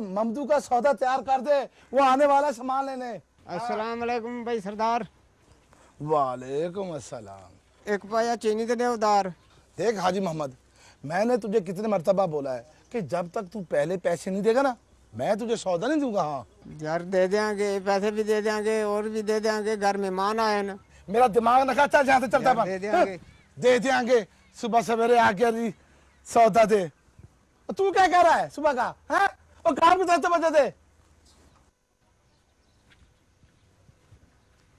ممدو کا سودا تیار کر دے وہ آنے والا سامان لینے۔ السلام علیکم بھائی سردار۔ وعلیکم السلام۔ ایک پایا چینی دے ادار۔ دیکھ حاجی محمد میں نے تجھے کتنے مرتبہ بولا ہے کہ جب تک تو پہلے پیسے نہیں دے گا نا میں تجھے سودا نہیں دوں گا ہاں۔ یار دے دیاں گے پیسے بھی دے دیاں گے اور بھی دے دیاں گے۔ گھر مہمان آئے نا۔ میرا دماغ نہ کھاتا جہاں سے چلتا دے دے دیاں گے۔ صبح سویرے آ کے جی سودا دے۔ تو کیا کہہ رہا ہے صبح کا؟ ہاں؟ اور گھر میں دستے بچے دے۔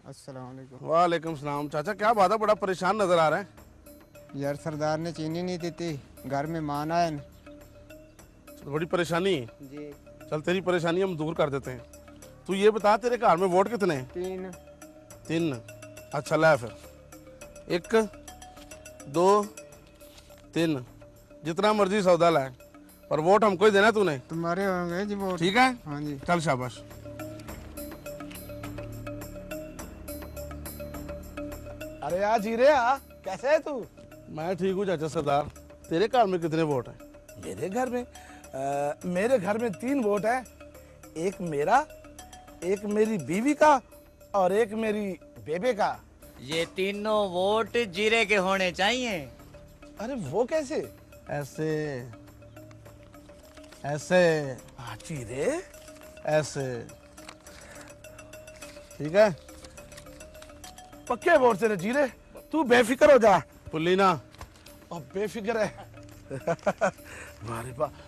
السلام علیکم۔ وعلیکم السلام۔ چاچا کیا بات ہے؟ بڑا پریشان نظر آ رہا ہے۔ یار سردار نے چینی نہیں دیتی گھر میں مان آئے بڑی پریشانی۔ جی۔ چل تیری پریشانی ہم دور کر دیتے ہیں۔ تو یہ بتا تیرے گھر میں ووٹ کتنے تین۔ تین۔ اچھا لے پھر۔ ایک دو تین۔ جتنا مرضی سودا لائے پر ووٹ ہم کو ہی دینا تو نے تمہارے ہوں گے جی ووٹ۔ ٹھیک ہے؟ ہاں جی۔ چل شاباش۔ ارے آ جیرے آ۔ کیسے ہے تو؟ میں ٹھیک ہوں چاچا سردار۔ تیرے گھر میں کتنے ووٹ ہیں؟ میرے گھر میں؟ میرے گھر میں تین ووٹ ہیں۔ ایک میرا ایک میری بیوی کا اور ایک میری بیبے کا۔ یہ تینوں ووٹ جیرے کے ہونے چاہیے۔ ارے وہ کیسے؟ ایسے ایسے۔ جیرے۔ ایسے۔ ٹھیک ہے۔ پکے ووٹ سے جیرے۔ تو بے فکر ہو جا۔ پلینا۔ اب بے فکر ہے۔ ہمارے پاس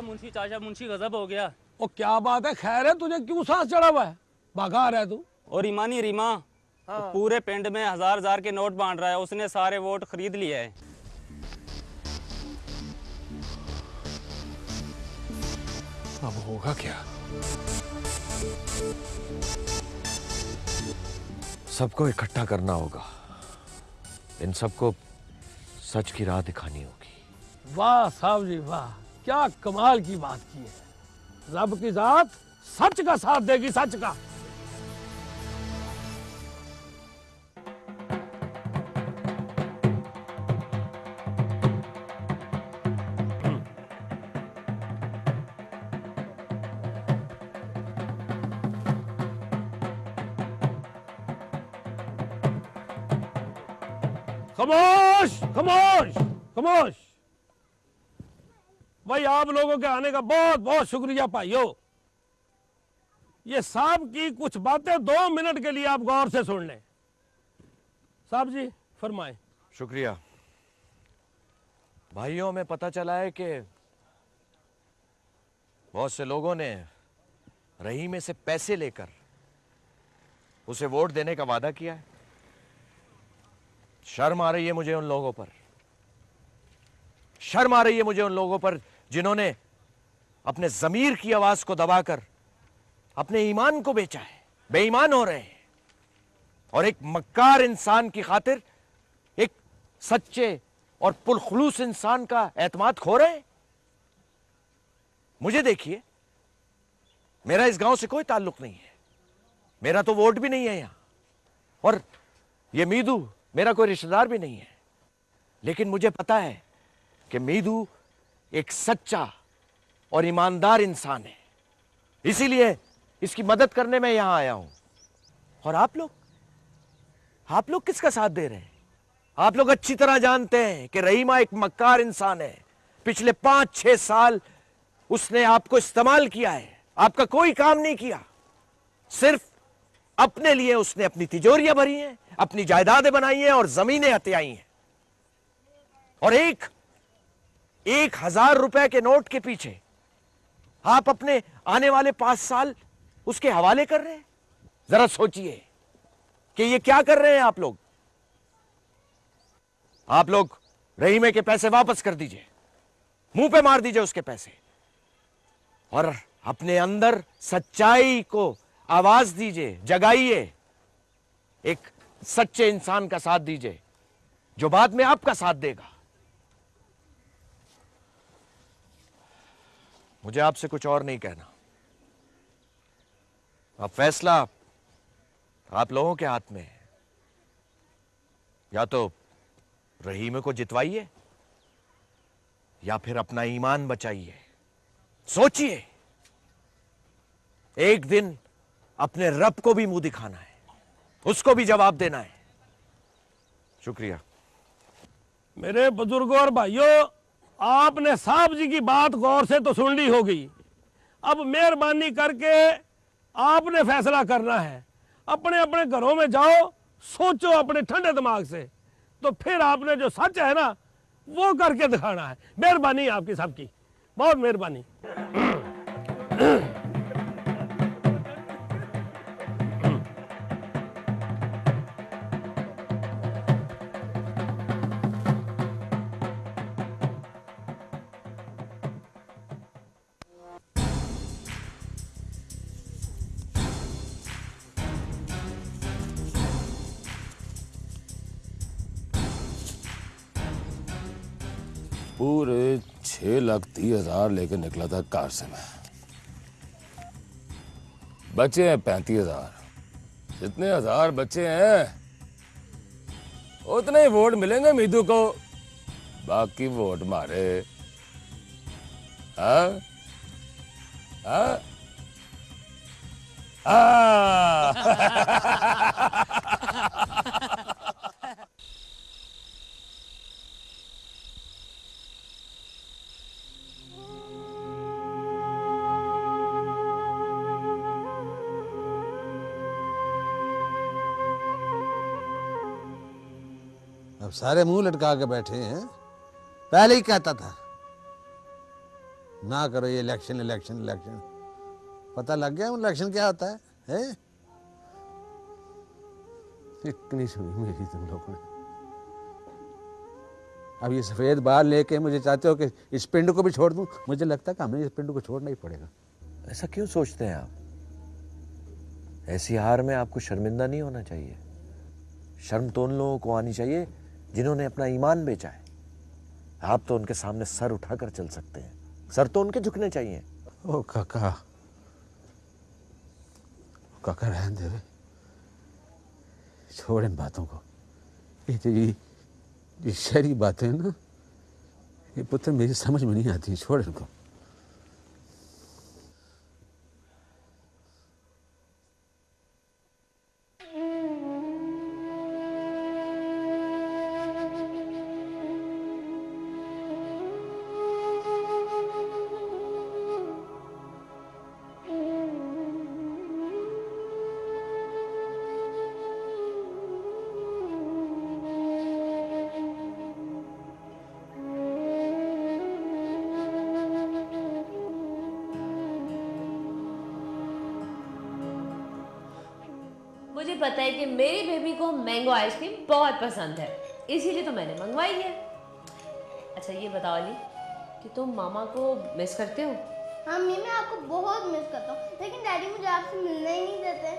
تھا منشی چاشا منشی غضب ہو گیا۔ او کیا بات ہے؟ خیر ہے تجھے کیوں سانس چڑھا ہوا ہے؟ بھاگا آ رہا ہے تو۔ اور ایمانی ریما ہاں۔ پورے پنڈ میں ہزار ہزار کے نوٹ بانٹ رہا ہے۔ اس نے سارے ووٹ خرید لیے ہیں۔ اب ہوگا کیا؟ سب کو اکٹھا کرنا ہوگا۔ ان سب کو سچ کی راہ دکھانی ہوگی۔ واہ صاحب جی واہ۔ کیا کمال کی بات کی ہے؟ رب کی ذات سچ کا ساتھ دے گی، سچ کا۔ خموش خموش خموش بھائی آپ لوگوں کے آنے کا بہت بہت شکریہ پائیو یہ صاحب کی کچھ باتیں دو منٹ کے لیے آپ غور سے سن لیں۔ صاحب جی فرمائیں۔ شکریہ۔ بھائیوں میں پتہ چلا ہے کہ بہت سے لوگوں نے رہی میں سے پیسے لے کر اسے ووٹ دینے کا وعدہ کیا ہے۔ شرم آ رہی ہے مجھے ان لوگوں پر۔ شرم آ رہی ہے مجھے ان لوگوں پر۔ جنہوں نے اپنے ضمیر کی آواز کو دبا کر اپنے ایمان کو بیچا ہے، بے ایمان ہو رہے ہیں۔ اور ایک مکار انسان کی خاطر ایک سچے اور پرخلوص انسان کا اعتماد کھو رہے ہیں۔ مجھے دیکھیے، میرا اس گاؤں سے کوئی تعلق نہیں ہے۔ میرا تو ووٹ بھی نہیں ہے یہاں۔ اور یہ میدو، میرا کوئی رشتہ دار بھی نہیں ہے۔ لیکن مجھے پتا ہے کہ میدو ایک سچا اور ایماندار انسان ہے۔ اسی لیے اس کی مدد کرنے میں یہاں آیا ہوں۔ اور آپ لوگ؟ آپ لوگ کس کا ساتھ دے رہے ہیں؟ آپ لوگ اچھی طرح جانتے ہیں کہ رحیمہ ایک مکار انسان ہے۔ پچھلے پانچ چھ سال اس نے آپ کو استعمال کیا ہے۔ آپ کا کوئی کام نہیں کیا۔ صرف اپنے لیے اس نے اپنی تجوریاں بھری ہیں، اپنی جائیدادیں بنائی ہیں اور زمینیں ہتیائی ہیں۔ اور ایک ایک ہزار روپے کے نوٹ کے پیچھے آپ اپنے آنے والے پانچ سال اس کے حوالے کر رہے ہیں؟ ذرا سوچئے کہ یہ کیا کر رہے ہیں آپ لوگ؟ آپ لوگ رحیمے کے پیسے واپس کر دیجیے۔ منہ پہ مار دیجیے اس کے پیسے۔ اور اپنے اندر سچائی کو آواز دیجیے، جگائیے۔ ایک سچے انسان کا ساتھ دیجیے جو بعد میں آپ کا ساتھ دے گا۔ مجھے آپ سے کچھ اور نہیں کہنا۔ اب فیصلہ آپ لوگوں کے ہاتھ میں ہے۔ یا تو رحیم کو جتوائیے یا پھر اپنا ایمان بچائیے۔ سوچئے۔ ایک دن اپنے رب کو بھی منہ دکھانا ہے۔ اس کو بھی جواب دینا ہے۔ شکریہ۔ میرے بزرگوں اور بھائیوں آپ نے صاحب جی کی بات غور سے تو سن لی ہوگی۔ اب مہربانی کر کے آپ نے فیصلہ کرنا ہے۔ اپنے اپنے گھروں میں جاؤ، سوچو اپنے ٹھنڈے دماغ سے۔ تو پھر آپ نے جو سچ ہے نا، وہ کر کے دکھانا ہے۔ مہربانی آپ کی، سب کی۔ بہت مہربانی۔ لاکھ تیس ہزار لے کے نکلا تھا کار سے میں۔ بچے ہیں پینتیس ہزار۔ جتنے ہزار بچے ہیں، اتنے ہی ووٹ ملیں گے میدو کو۔ باقی ووٹ مارے۔ ہاں؟ ہاں؟, ہاں؟ سارے منہ لٹکا کے بیٹھے ہیں۔ پہلے ہی کہتا تھا، نہ کرو یہ الیکشن الیکشن الیکشن پتہ لگ گیا الیکشن کیا ہوتا ہے اتنی سنی میری تم لوگوں نے۔ اب یہ سفید بال لے کے مجھے چاہتے ہو کہ اس پنڈ کو بھی چھوڑ دوں؟ مجھے لگتا ہے کہ ہمیں اس پنڈ کو چھوڑنا ہی پڑے گا۔ ایسا کیوں سوچتے ہیں آپ؟ ایسی ہار میں آپ کو شرمندہ نہیں ہونا چاہیے۔ شرم تو ان لوگوں کو آنی چاہیے جنہوں نے اپنا ایمان بیچا ہے۔ آپ تو ان کے سامنے سر اٹھا کر چل سکتے ہیں۔ سر تو ان کے جھکنے چاہیے۔ او کاکا۔ کاکا، رہن دے چھوڑیں باتوں کو۔ یہ تو یہ شہری باتیں نا۔ یہ پتر، میری سمجھ میں نہیں آتی چھوڑ ان کو۔ کو آئس کریم بہت پسند ہے اسی لیے تو میں نے منگوائی ہے اچھا یہ بتاؤ علی کہ تم ماما کو مس کرتے ہو ہاں میں آپ کو بہت مس کرتا ہوں لیکن ڈیڈی مجھے آپ سے ملنا ہی نہیں دیتے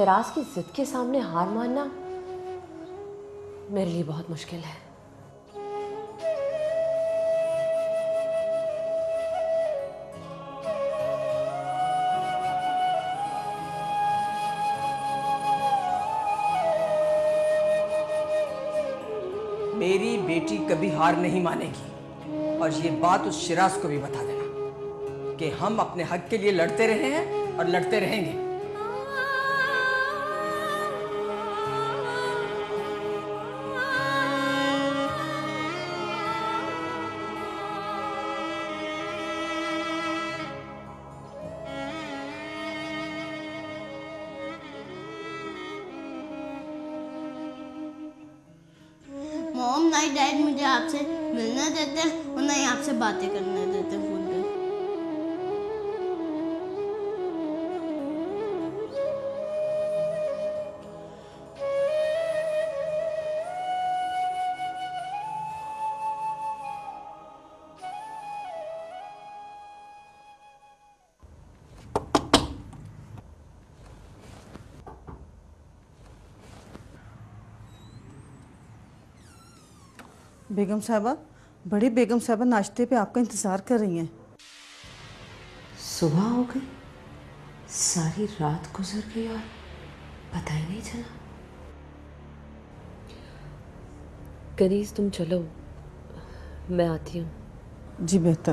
شہراز کی ضد کے سامنے ہار ماننا میرے لیے بہت مشکل ہے۔ میری بیٹی کبھی ہار نہیں مانے گی۔ اور یہ بات اس شراز کو بھی بتا دینا کہ ہم اپنے حق کے لیے لڑتے رہے ہیں اور لڑتے رہیں گے۔ سے باتیں کرنے دیتے فون پہ۔ بیگم صاحبہ بڑی بیگم صاحبہ ناشتے پہ آپ کا انتظار کر رہی ہیں۔ صبح ہو گئی۔ ساری رات گزر گئی اور پتہ ہی نہیں چلا۔ کنیز تم چلو۔ میں آتی ہوں۔ جی بہتر۔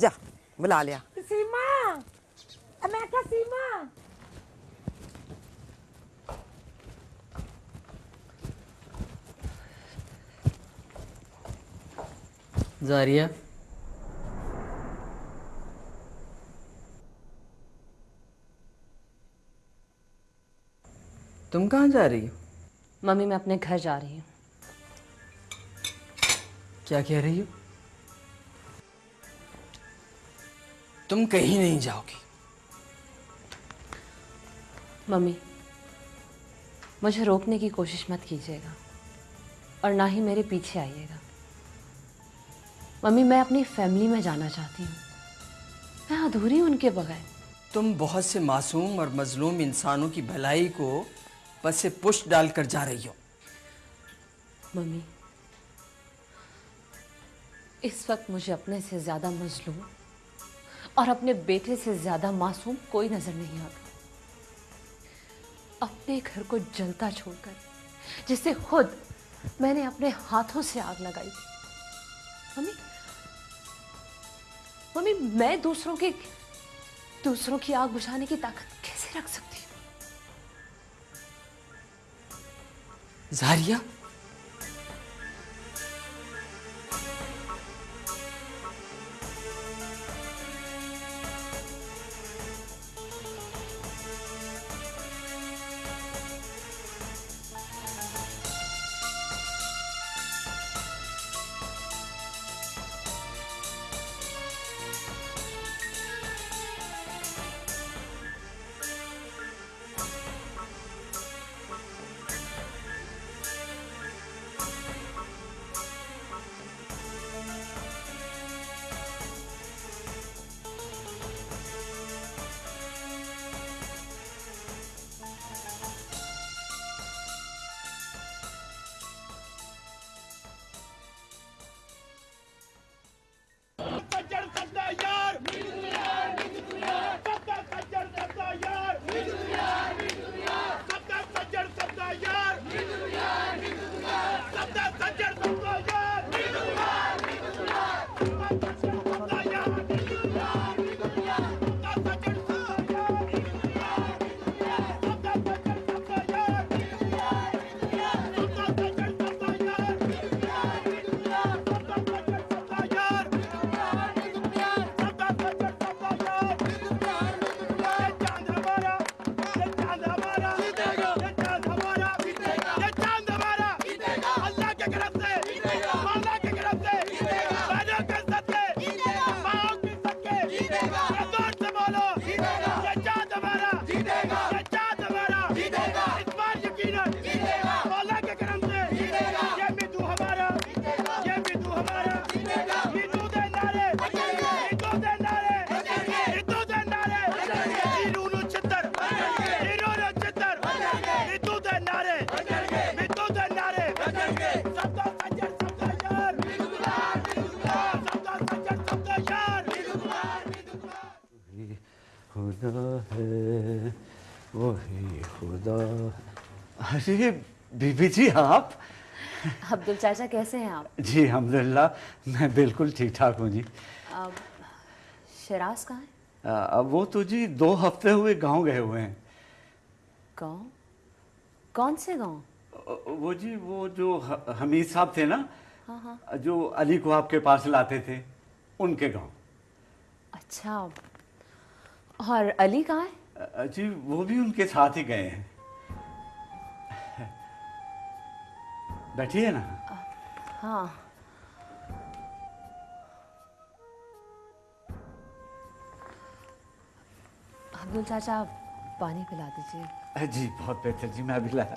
جا بلا لیا۔ ਸੀਮਾ ਅ تم کہاں جا رہی ہو؟ ممی میں اپنے گھر جا رہی ہوں۔ کیا کہہ رہی ہو؟ تم کہیں نہیں جاؤ گی۔ ممی مجھے روکنے کی کوشش مت کیجیے گا اور نہ ہی میرے پیچھے آئیے گا۔ ممی میں اپنی فیملی میں جانا چاہتی ہوں۔ میں ادھوری ہوں ان کے بغیر۔ تم بہت سے معصوم اور مظلوم انسانوں کی بھلائی کو بس سے پشت ڈال کر جا رہی ہو۔ ممی اس وقت مجھے اپنے سے زیادہ مظلوم اور اپنے بیٹے سے زیادہ معصوم کوئی نظر نہیں آتا۔ اپنے گھر کو جلتا چھوڑ کر جسے خود میں نے اپنے ہاتھوں سے آگ لگائی۔ ممی ممی، میں دوسروں کی دوسروں کی آگ بجھانے کی طاقت کیسے رکھ سکتی ہوں؟ زاریہ ارے بی بی جی آپ؟ عبدال چاچا کیسے ہیں آپ؟ جی الحمدللہ میں بالکل ٹھیک ٹھاک ہوں جی۔ شراز کہاں ہے وہ تو جی دو ہفتے ہوئے گاؤں گئے ہوئے ہیں۔ گاؤں؟ کون سے گاؤں؟ وہ جی وہ جو حمید صاحب تھے نا ہاں، ہاں۔ جو علی کو آپ کے پاس لاتے تھے ان کے گاؤں۔ اچھا۔ اور علی کہاں ہے جی وہ بھی ان کے ساتھ ہی گئے ہیں۔ بیٹھیے نا ہاں حبول چاچا پانی پلا دیجیے جی بہت بہتر جی میں ابھی لایا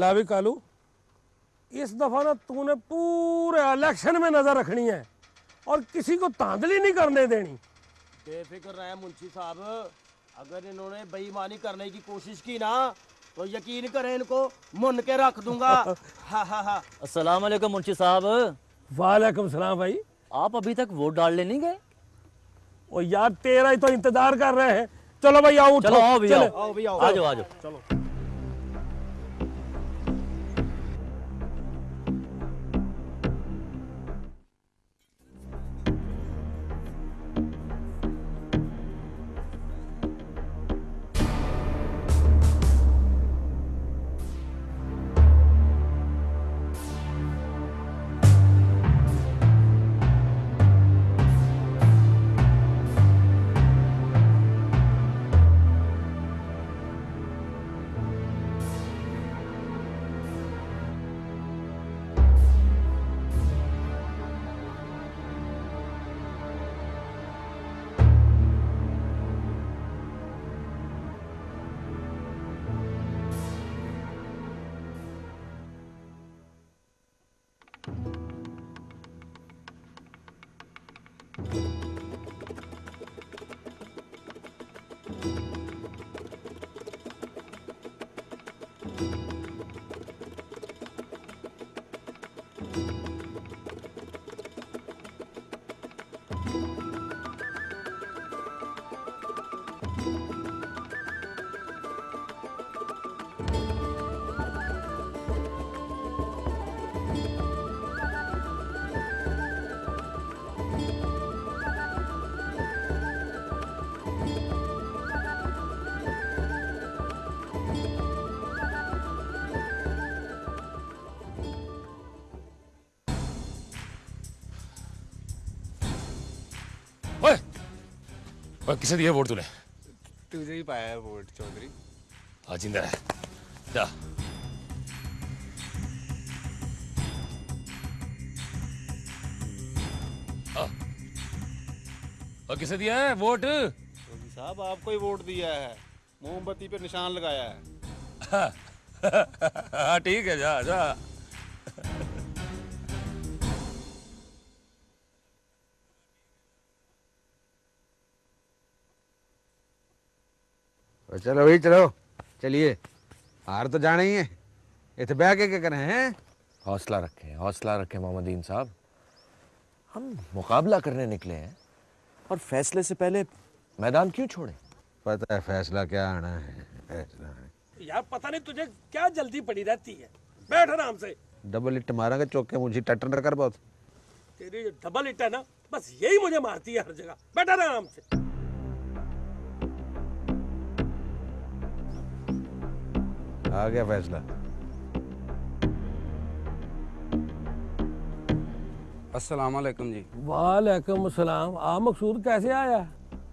لاوی کالو اس دفعہ نا تو نے پورے الیکشن میں نظر رکھنی ہے اور کسی کو تاندلی نہیں کرنے دینی۔ بے فکر رہے منشی صاحب اگر انہوں نے بےمانی کرنے کی کوشش کی نا تو یقین کریں ان کو من کے رکھ دوں گا۔ ہاں، ہاں، ہاں۔ السلام علیکم منشی صاحب۔ وعلیکم السلام بھائی۔ آپ ابھی تک ووٹ ڈالنے نہیں گئے؟ او یار تیرا ہی تو انتظار کر رہے ہیں۔ چلو بھائی آؤ چلو آؤ بھی آؤ۔ آجو آجو۔ چلو۔ کسے دیا ووٹ تو تجھے ہی پایا ہے ووٹ چودھری ہاں زندہ جا کسے دیا ہے ووٹ صاحب آپ کو ہی ووٹ دیا ہے موم بتی پہ نشان لگایا ہے ہاں ٹھیک ہے جا جا چلو بھائی چلو۔ چلیے۔ ہار تو جانا ہی ہے۔ اتنے بہ کے کیا کریں ہیں؟ حوصلہ رکھے حوصلہ رکھے محمد دین صاحب۔ ہم مقابلہ کرنے نکلے ہیں۔ اور فیصلے سے پہلے میدان کیوں چھوڑے پتہ ہے فیصلہ کیا آنا ہے فیصلہ یار پتہ نہیں تجھے کیا جلدی پڑی رہتی ہے۔ بیٹھ آرام سے۔ ڈبل اٹ مارا گا چوکے مجھے ٹٹر کر بہت۔ تیری ڈبل اٹ ہے نا بس یہی مجھے مارتی ہے ہر جگہ۔ بیٹھ آرام سے۔ آگیا فیصلہ۔ السلام علیکم جی۔ وعلیکم السلام۔ آ مقصود کیسے آیا؟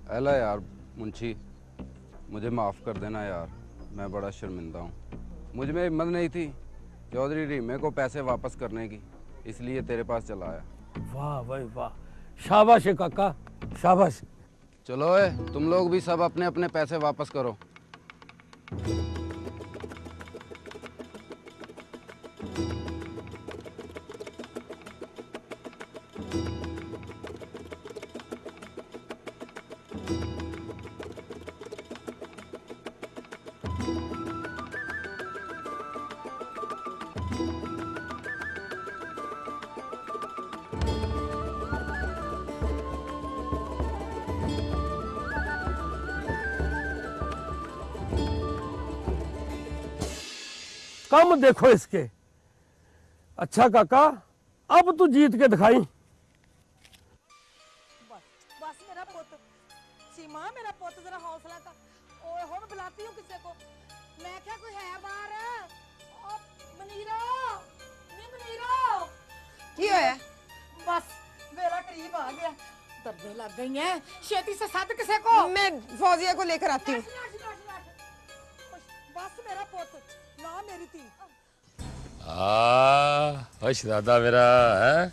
اہلا یار منشی مجھے معاف کر دینا یار میں بڑا شرمندہ ہوں۔ مجھ میں ہمت نہیں تھی۔ چودھری جی، ریمے کو پیسے واپس کرنے کی اس لیے تیرے پاس چلا آیا۔ واہ بھائی واہ۔ شاباش کاکا۔ شاباش۔ چلو اے تم لوگ بھی سب اپنے اپنے پیسے واپس کرو۔ Thank you. کم دیکھو اس کے۔ اچھا کاکا اب تو جیت کے دکھائیں بس میرا پوت سیما میرا پوت ذرا حوصلہ میں بلاتی ہوں کسے کو۔ میں کوئی ہے منیرا۔ منیرا۔ کی ہویا؟ بس میرا قریب آ گیا۔ لگ گئی ہیں۔ شیتی سے ساتھ کسے کو۔ میں فوزیہ کو لے کر آتی ہوں۔ بس میرا پوت ماں شہزادہ میرا ہے؟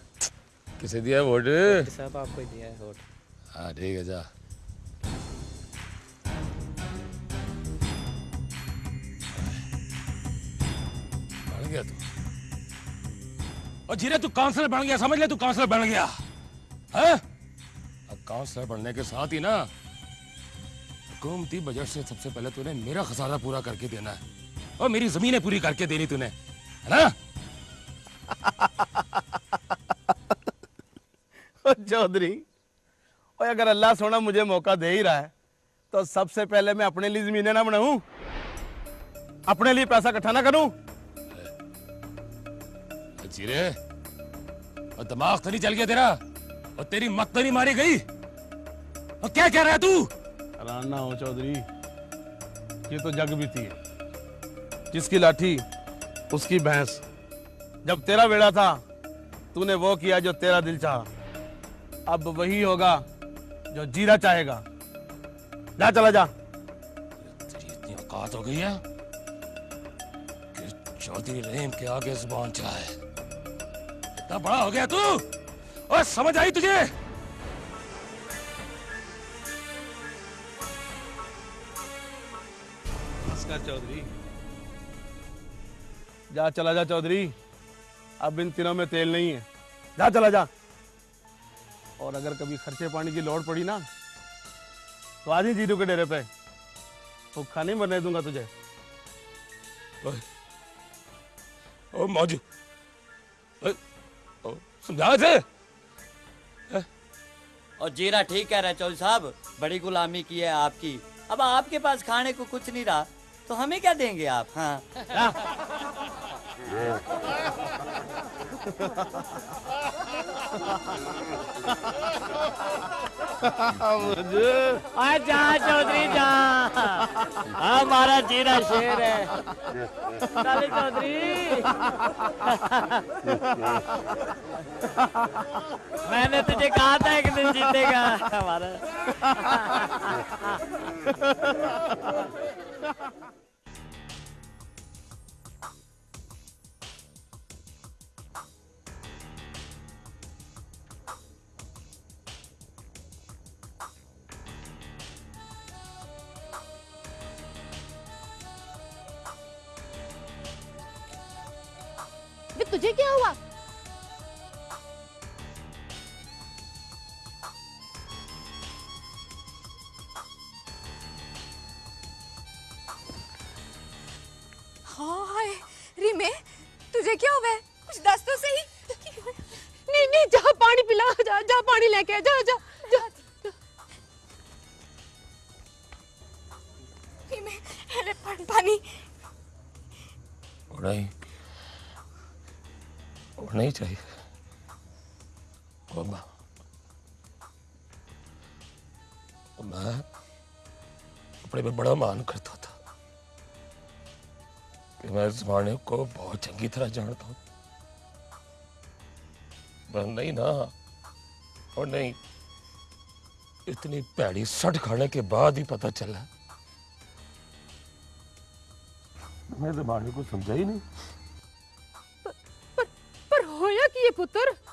کسے دیا ووٹ؟ صاحب آپ کو دیا ہے ووٹ۔ ہاں ٹھیک ہے جا۔ بن گیا تو۔ اور جیرے تو کانسلر بن گیا سمجھ لے تو کانسلر بن گیا۔ ہاں؟ کاؤنسلر بننے کے ساتھ ہی نا حکومتی بجٹ سے سب سے پہلے تو نے میرا خسارہ پورا کر کے دینا ہے۔ اور میری زمینیں پوری کر کے دینی تھی چودھری اگر اللہ سونا مجھے موقع دے ہی رہا ہے تو سب سے پہلے میں اپنے لیے زمینیں نہ بناؤں۔ اپنے لیے پیسہ اکٹھا نہ کروں۔ چیرے اور دماغ تو نہیں چل گیا تیرا اور تیری مت تو نہیں ماری گئی۔ اور کیا کہہ رہا ہے تو؟ رانا ہو چودھری یہ تو جگ بھی تھی۔ ہے جس کی لاٹھی اس کی بھینس۔ جب تیرا بیڑا تھا تو نے وہ کیا جو تیرا دل چاہا۔ اب وہی ہوگا جو جیرا چاہے گا۔ جا چلا جا۔ تیری اتنی اوقات ہو گئی ہے کہ چودھری رحم کے آگے زبان چاہے اتنا بڑا ہو گیا تو؟ اور سمجھ آئی تجھے؟ چودھری۔ جا چلا جا چودری اب ان تینوں میں تیل نہیں ہے۔ جا چلا جا۔ اور اگر کبھی خرچے پانی کی لوڑ پڑی نا تو آج ہی جیرو کے ڈیرے پہ۔ بھوکھا نہیں مرنے دوں گا تجھے۔ او موجو سمجھا سے اور جیرا ٹھیک کہہ رہا ہے چول صاحب۔ بڑی غلامی کی ہے آپ کی۔ اب آپ کے پاس کھانے کو کچھ نہیں رہا تو ہمیں کیا دیں گے آپ؟ ہاں۔ جہاں چودھری جہاں ہمارا جی شیر ہے۔ میں نے تجھے کہا تھا ایک دن جیتے گا۔ ہمارا تجھے کیا ہوا میں بڑا مان کرتا تھا کہ میں زمانے کو بہت چنگی طرح جانتا ہوں۔ پر نہیں نا اور نہیں اتنی پیڑی سٹ کھانے کے بعد ہی پتا چلا۔ میں زمانے کو سمجھا ہی نہیں۔ پر, ہویا کہ یہ پتر؟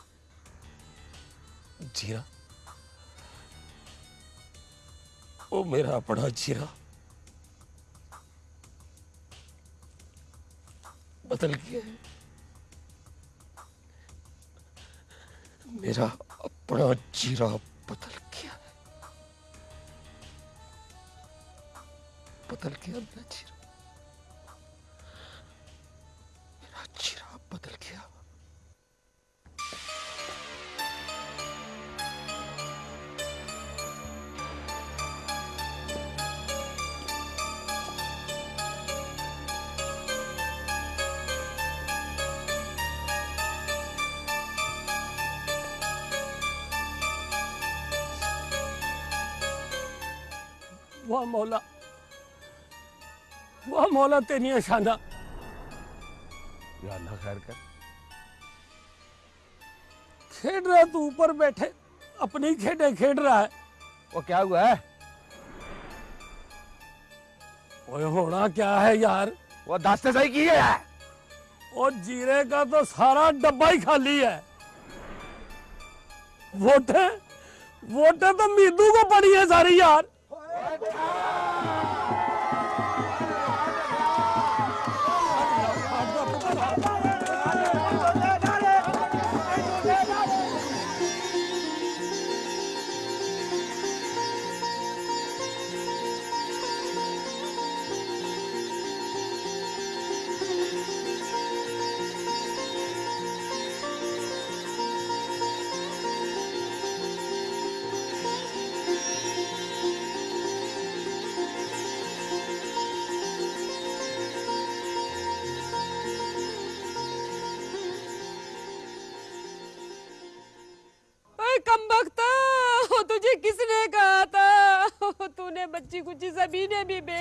جیرہ وہ میرا اپنا جیرا۔ قتل کیا ہے میرا اپنا چیرا قتل کیا ہے قتل کیا میرا چیرا میرا چیرا قتل کیا واہ مولا۔ واہ مولا تینی شانہ یا اللہ خیر کر۔ کھیڑ رہا تو اوپر بیٹھے۔ اپنی کھیڑے کھیڑ رہا ہے۔ وہ کیا ہوا ہے؟ اوہ ہونا کیا ہے یار؟ وہ داستے صحیح کی ہے اوہ جیرے کا تو سارا ڈبا ہی کھالی ہے۔ ووٹیں ووٹیں تو میدو کو پڑی ہے ساری یار۔ سرکار زمینیں بھی بے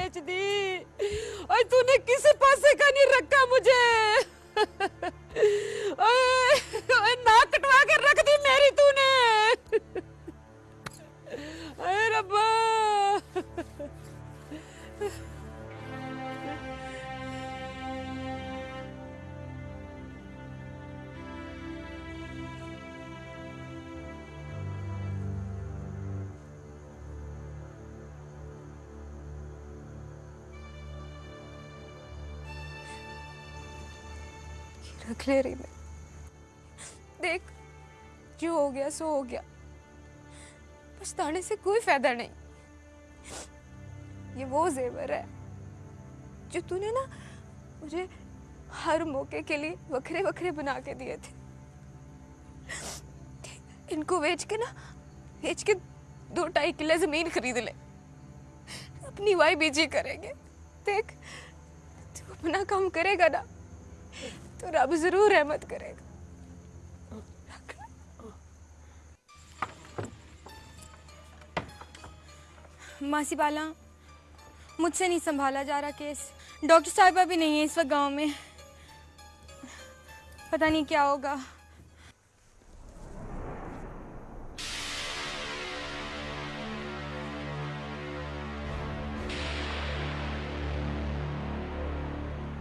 کرنے سے کوئی فائدہ نہیں۔ یہ وہ زیور ہے جو تو نے نا مجھے ہر موقع کے لیے وکھرے وکھرے بنا کے دیے تھے۔ ان کو بیچ کے نا، بیچ کے دو ٹائی کلے زمین خرید لے اپنی وائی بیجی کریں گے۔ دیکھ تو اپنا کام کرے گا نا، تو رب ضرور رحمت کرے گا۔ ماسی بالا، مجھ سے نہیں سنبھالا جا رہا کیس۔ ڈاکٹر صاحبہ بھی نہیں ہے اس وقت گاؤں میں۔ پتہ نہیں کیا ہوگا۔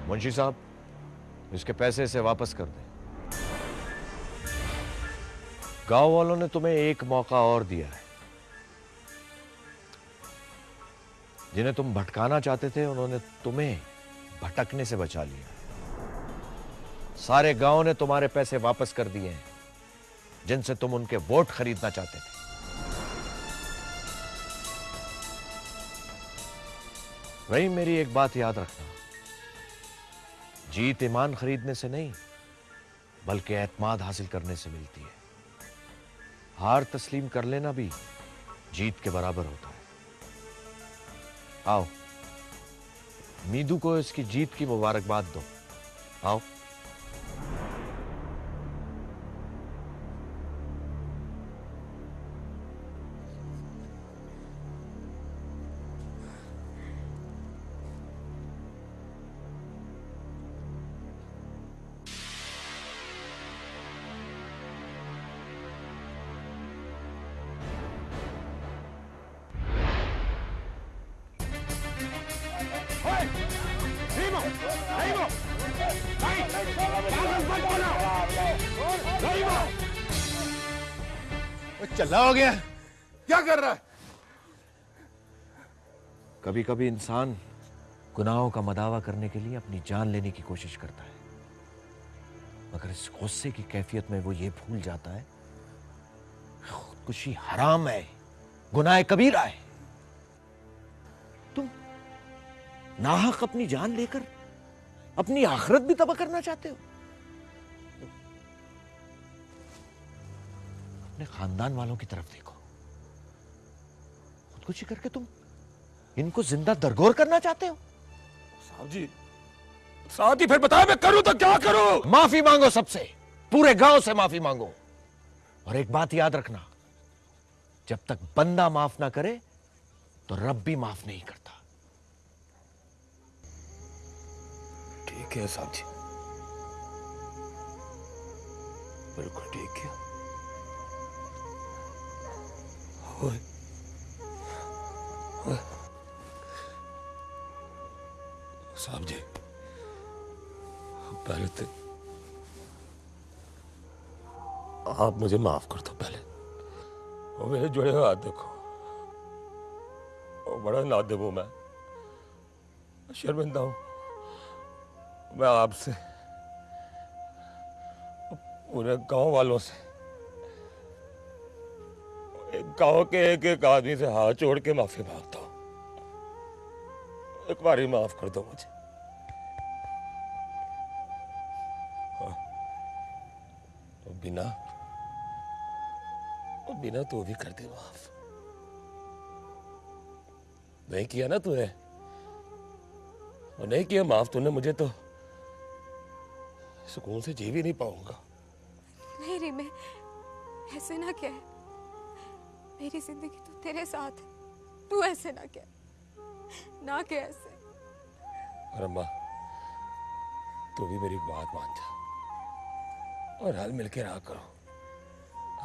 منشی صاحب، اس کے پیسے اسے واپس کر دیں۔ گاؤں والوں نے تمہیں ایک موقع اور دیا ہے۔ جنہیں تم بھٹکانا چاہتے تھے، انہوں نے تمہیں بھٹکنے سے بچا لیا۔ سارے گاؤں نے تمہارے پیسے واپس کر دیے ہیں، جن سے تم ان کے ووٹ خریدنا چاہتے تھے۔ وہی میری ایک بات یاد رکھنا۔ جیت ایمان خریدنے سے نہیں، بلکہ اعتماد حاصل کرنے سے ملتی ہے۔ ہار تسلیم کر لینا بھی جیت کے برابر ہوتا ہے۔ آؤ میدو کو اس کی جیت کی مبارکباد دو۔ آؤ۔ کبھی انسان گناہوں کا مداوع کرنے کے لیے اپنی جان لینے کی کوشش کرتا ہے۔ مگر اس غصے کی کیفیت میں وہ یہ بھول جاتا ہے، خودکشی حرام ہے، گناہ کبیرہ ہے۔ تم ناحق اپنی جان لے کر اپنی آخرت بھی تباہ کرنا چاہتے ہو۔ اپنے خاندان والوں کی طرف دیکھو۔ خودکشی کر کے تم ان کو زندہ درگور کرنا چاہتے ہو؟ صاحب جی صاحب جی پھر بتایا میں کروں تو کیا کروں؟ معافی مانگو سب سے پورے گاؤں سے معافی مانگو۔ اور ایک بات یاد رکھنا جب تک بندہ معاف نہ کرے تو رب بھی معاف نہیں کرتا۔ ٹھیک ہے صاحب جی۔ بالکل ٹھیک ہے۔ ہوئے۔ ہوئے۔ صاحب جی پہلے تو آپ مجھے معاف کر دو پہلے۔ وہ میرے جڑے ہوئے ہاتھ دیکھو۔ بڑا نادب ہوں میں شرمندہ ہوں۔ میں آپ سے، پورے گاؤں والوں سے، ایک گاؤں کے ایک ایک آدمی سے ہاتھ جوڑ کے معافی مانگتا ہوں۔ ایک بار ہی معاف کر دو مجھے۔ ہاں۔ اور بنا بنا تو بھی کر دے معاف۔ نہیں کیا نا تو نے؟ اور نہیں کیا معاف تو نے مجھے تو؟ سکون سے جی بھی نہیں پاؤں گا۔ نہیں ری میں ایسے نہ کہہ۔ میری زندگی تو تیرے ساتھ ہے، تو ایسے نہ کہہ۔ نہ کہ ایسے اور اماں تو بھی میری بات مان جا اور حل مل کے رہا کرو۔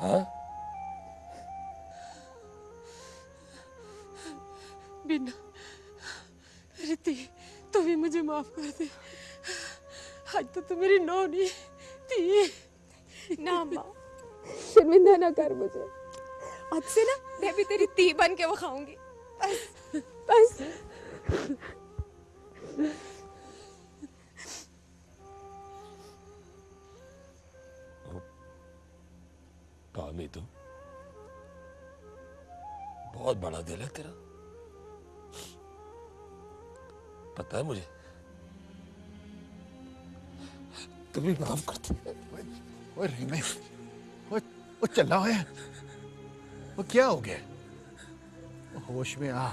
ہاں؟ بنا رتی تو بھی مجھے معاف کر دے۔ آج تو تو میری نو تھی۔ نہ ماں۔ شرمندہ نہ کر مجھے۔ اب سے نا میں بھی تیری تی بن کے وہ کھاؤں گی بس کامی تو۔ بہت بڑا دل ہے تیرا۔ پتا ہے مجھے۔ تم بھی معاف کرتی ہے وہ چلا ہوئے ہے وہ کیا ہو گیا؟ ہوش میں آ۔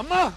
اما!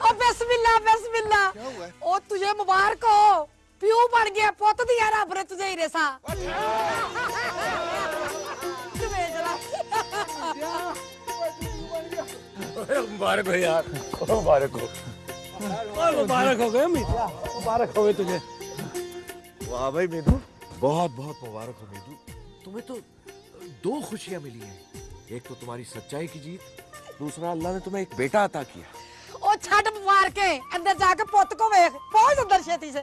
او بسم اللہ بسم اللہ کیا ہوا ہے؟ او تجھے مبارک ہو۔ پیو بن گیا پوت دیا مبارک ہو یار۔ مبارک ہو۔ مبارک ہو گئے مبارک ہو تجھے۔ واہ بھائی میدو۔ بہت بہت مبارک ہو میدو۔ تمہیں تو دو خوشیاں ملی ہیں۔ ایک تو تمہاری سچائی کی جیت۔ دوسرا اللہ نے تمہیں ایک بیٹا عطا کیا۔ او چھٹ مار کے اندر جا کے پوت کو ویکھ۔ پہنچ اندر چھتی سے۔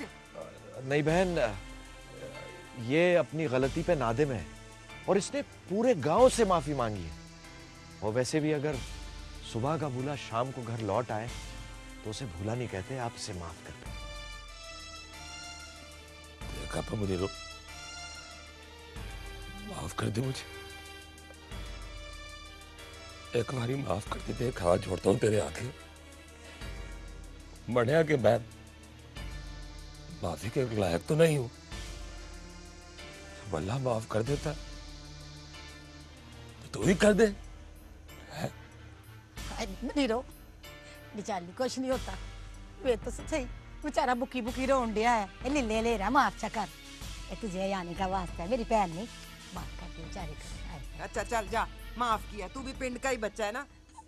یہاں سے۔ نہیں بہن یہ اپنی غلطی پہ نادم ہے اور اس نے پورے گاؤں سے معافی مانگی ہے۔ اور ویسے بھی اگر صبح کا بھولا شام کو گھر لوٹ آئے تو اسے بھولا نہیں کہتے آپ اسے معاف کر دیں۔ مجھے رو معاف کر دے مجھے۔ ایک باری معاف کر دے ہاتھ جوڑتا ہوں تیرے آنکھیں۔ بڑھیا کے بعد معافی کے لائق تو نہیں ہوں۔ اللہ معاف کر دیتا تو, تو ہی کر دے۔ نیرو بچالی کچھ نہیں ہوتا۔ وہ تو صحیح بیچارہ بکی بکی رو انڈیا ہے۔ یہ لے لے رہا معاف چا کر۔ اے تجھے یعنی کا واسطہ ہے۔ میری پہن نہیں۔ معاف کر دے بیچاری کر اچھا چل جا۔ معاف کیا۔ تو بھی پنڈ کا ہی بچہ ہے نا؟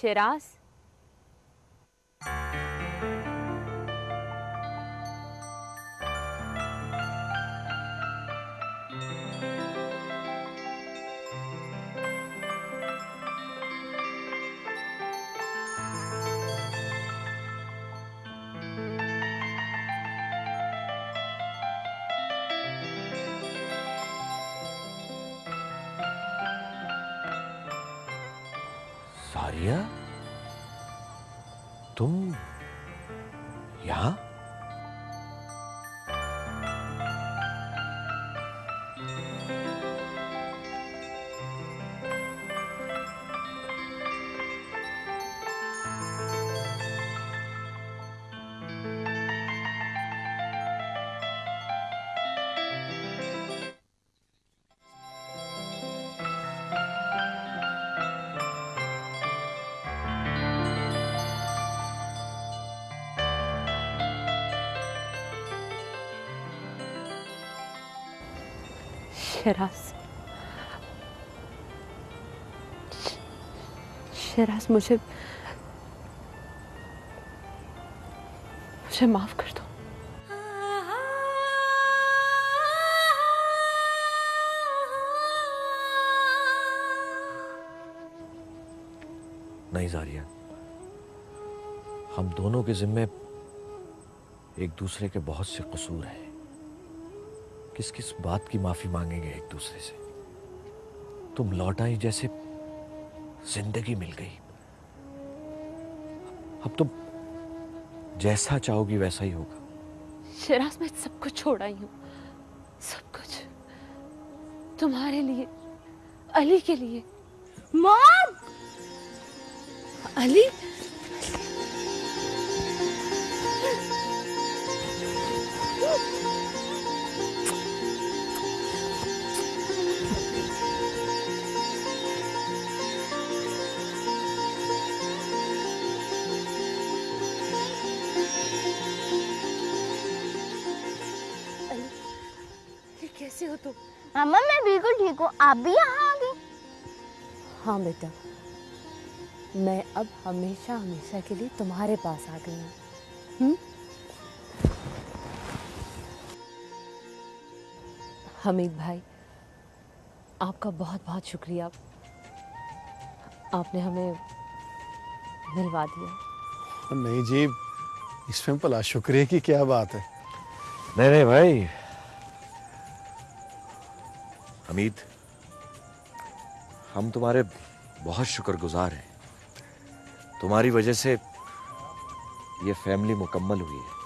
شیراز؟ شراس شراس مجھے مجھے معاف کر دو نہیں زاریہ. ہم دونوں کے ذمے ایک دوسرے کے بہت سے قصور ہیں۔ کس کس بات کی معافی مانگیں گے ایک دوسرے سے؟ تم لوٹ آئی جیسے زندگی مل گئی۔ اب تم جیسا چاہو گی ویسا ہی ہوگا۔ شراز میں سب کچھ چھوڑ آئی ہوں۔ سب کچھ۔ تمہارے لیے علی کے لیے۔ مام علی؟ ہو تو ماما میں بالکل ٹھیک ہوں آپ بھی یہاں آ ہاں بیٹا میں اب ہمیشہ ہمیشہ کے لیے تمہارے پاس آ گئی ہوں حمید بھائی آپ کا بہت بہت شکریہ آپ نے ہمیں ملوا دیا نہیں جی اس میں بلا شکریہ کی کیا بات ہے نہیں نہیں بھائی حمید ہم تمہارے بہت شکر گزار ہیں۔ تمہاری وجہ سے یہ فیملی مکمل ہوئی ہے۔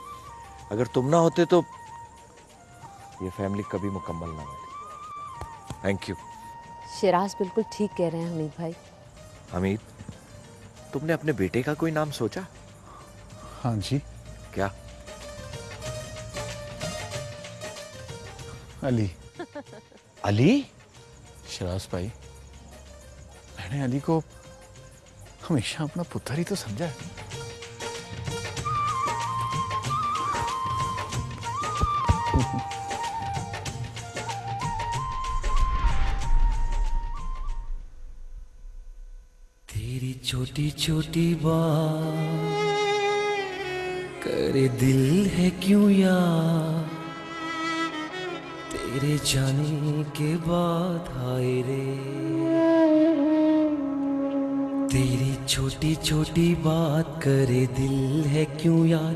اگر تم نہ ہوتے تو یہ فیملی کبھی مکمل نہ ہوتی۔ تھینک یو شیراز بالکل ٹھیک کہہ رہے ہیں حمید بھائی۔ حمید تم نے اپنے بیٹے کا کوئی نام سوچا؟ ہاں جی۔ کیا؟ علی۔ علی؟ شراز بھائی، میں نے علی کو ہمیشہ اپنا پتھر ہی تو سمجھا ہے۔ تیری چھوٹی چھوٹی بات، کرے دل ہے کیوں یار تیرے جانے کے بعد آئے رے۔ تیری چھوٹی چھوٹی بات کرے دل ہے کیوں یاد؟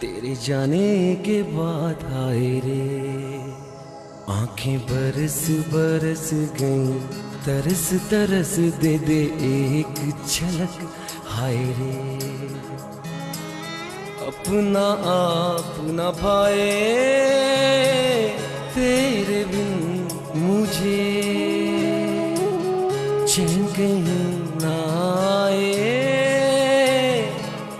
تیرے جانے کے بعد آئے رے۔ آنکھیں برس برس گئیں، ترس ترس دے دے ایک جھلک، ہائے رے۔ اپنا آپ نہ پائے۔ تیرے بن مجھے چین کہیں نہ آئے۔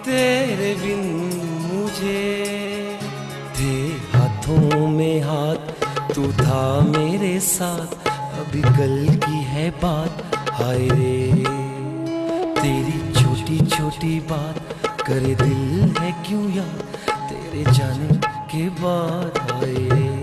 تیرے بن مجھے تھے ہاتھوں میں ہاتھ، تو تھا میرے ساتھ۔ ابھی کل کی ہے بات، ہائے رے۔ تیری چھوٹی چھوٹی بات، کرے دل ہے کیوں یا تیرے جانے کے بعد آئے